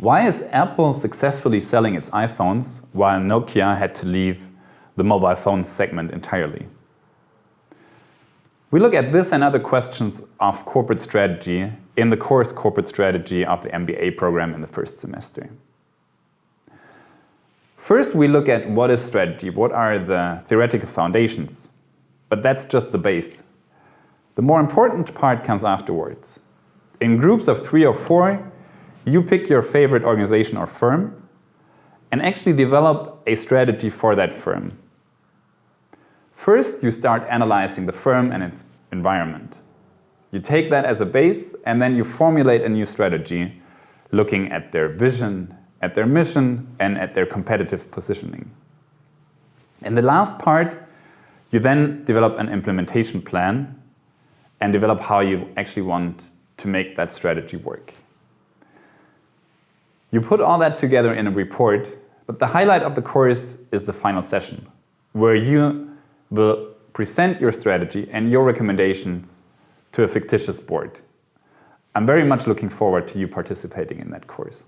Why is Apple successfully selling its iPhones while Nokia had to leave the mobile phone segment entirely? We look at this and other questions of corporate strategy in the course Corporate Strategy of the MBA program in the first semester. First, we look at what is strategy, what are the theoretical foundations. But that's just the base. The more important part comes afterwards. In groups of three or four, you pick your favorite organization or firm and actually develop a strategy for that firm. First, you start analyzing the firm and its environment. You take that as a base and then you formulate a new strategy looking at their vision, at their mission and at their competitive positioning. In the last part, you then develop an implementation plan and develop how you actually want to make that strategy work. You put all that together in a report, but the highlight of the course is the final session, where you will present your strategy and your recommendations to a fictitious board. I'm very much looking forward to you participating in that course.